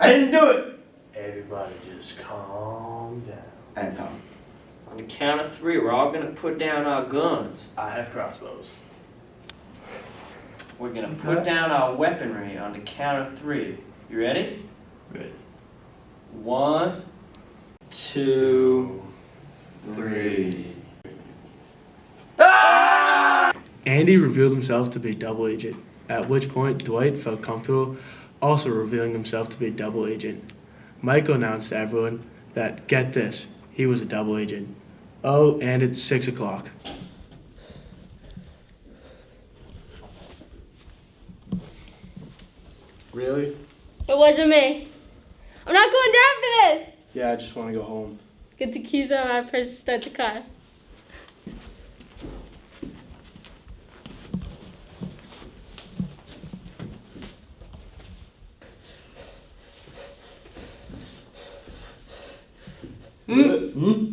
I didn't do it. Everybody just calm down. And Tom. On the count of three, we're all gonna put down our guns. I have crossbows. We're gonna put down our weaponry on the count of three. You ready? Ready. One, two, three. Ah! Andy revealed himself to be double agent, at which point Dwight felt comfortable also revealing himself to be a double agent. Michael announced to everyone that, get this, he was a double agent. Oh, and it's 6 o'clock. Really? It wasn't me. I'm not going down for this. Yeah, I just want to go home. Get the keys out of my purse and start the car. ừ. ừ.